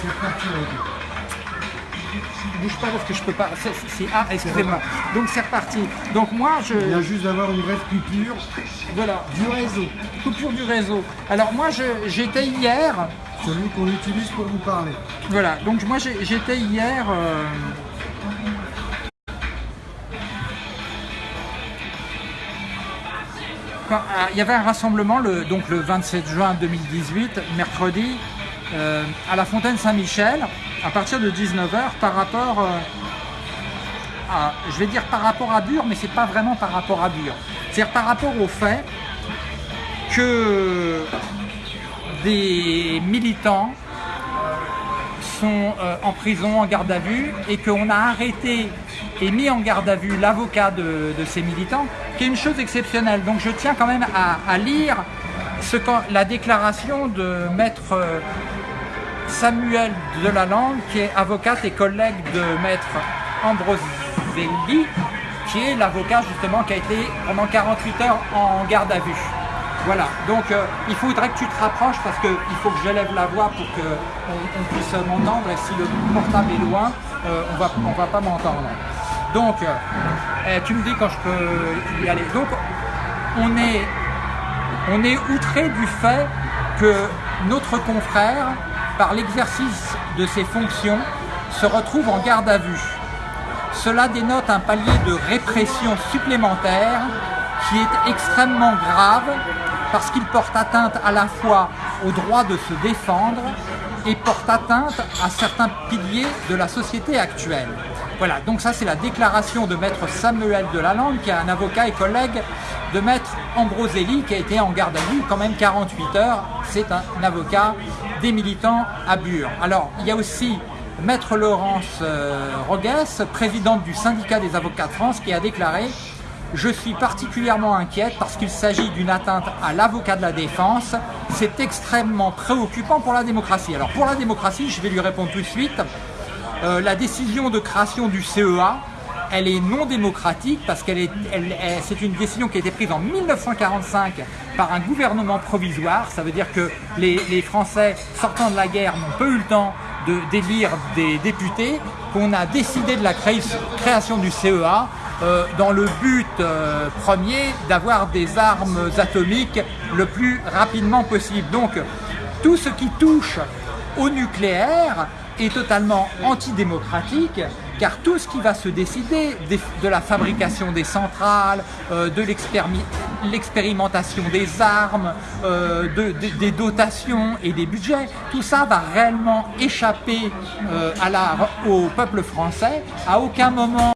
C'est parti, ok. Bouge pas parce que je peux pas. C'est- ah, excusez-moi. Donc c'est reparti. Donc moi, je. Il vient juste d'avoir une brève coupure Voilà. du réseau. Coupure du réseau. Alors moi, j'étais hier. Celui qu'on utilise pour vous parler. Voilà. Donc moi, j'étais hier. euh, quand- ah, il y avait un rassemblement le, donc le 27 juin 2018, mercredi, euh, à la Fontaine Saint-Michel, à partir de 19h, par rapport euh, à, je vais dire par rapport à Bure, mais c'est pas vraiment par rapport à Bure. C'est-à-dire par rapport au fait que des militants sont euh, en prison, en garde à vue, et qu'on a arrêté et mis en garde à vue l'avocat de, ces militants, qui est une chose exceptionnelle. Donc je tiens quand même à lire la déclaration de maître euh, Samuel Delalande, qui est avocate et collègue de maître Ambroselli, qui est l'avocat justement qui a été pendant 48 heures en garde à vue. Voilà, donc euh, il faudrait que tu te rapproches parce qu'il faut que j'élève la voix pour qu'on on puisse m'entendre et si le portable est loin, euh, on va, on va pas m'entendre. Donc, eh, tu me dis quand je peux y aller. Donc, on est, on est outré du fait que notre confrère, par l'exercice de ses fonctions, se retrouve en garde à vue. Cela dénote un palier de répression supplémentaire qui est extrêmement grave parce qu'il porte atteinte à la fois au droit de se défendre et porte atteinte à certains piliers de la société actuelle. Voilà, donc ça c'est la déclaration de maître Samuel Delalande, qui est un avocat et collègue de maître Ambroselli, qui a été en garde à vue quand même 48 heures. C'est un avocat des militants à Bure. Alors, il y a aussi Maître Laurence euh, Rogues, présidente du syndicat des avocats de France, qui a déclaré « Je suis particulièrement inquiète parce qu'il s'agit d'une atteinte à l'avocat de la défense. C'est extrêmement préoccupant pour la démocratie. » Alors pour la démocratie, je vais lui répondre tout de suite. Euh, la décision de création du CEA, elle est non démocratique parce qu'elle est, c'est une décision qui a été prise en 1945 par un gouvernement provisoire. Ça veut dire que les, Français sortant de la guerre n'ont pas eu le temps de d'élire des députés, qu'on a décidé de la cré- création du CEA euh, dans le but euh, premier d'avoir des armes atomiques le plus rapidement possible. Donc tout ce qui touche au nucléaire est totalement antidémocratique car tout ce qui va se décider de la fabrication des centrales, euh, de l'expéri- l'expérimentation des armes, euh, de- de- des dotations et des budgets, tout ça va réellement échapper euh, à au peuple français. À aucun moment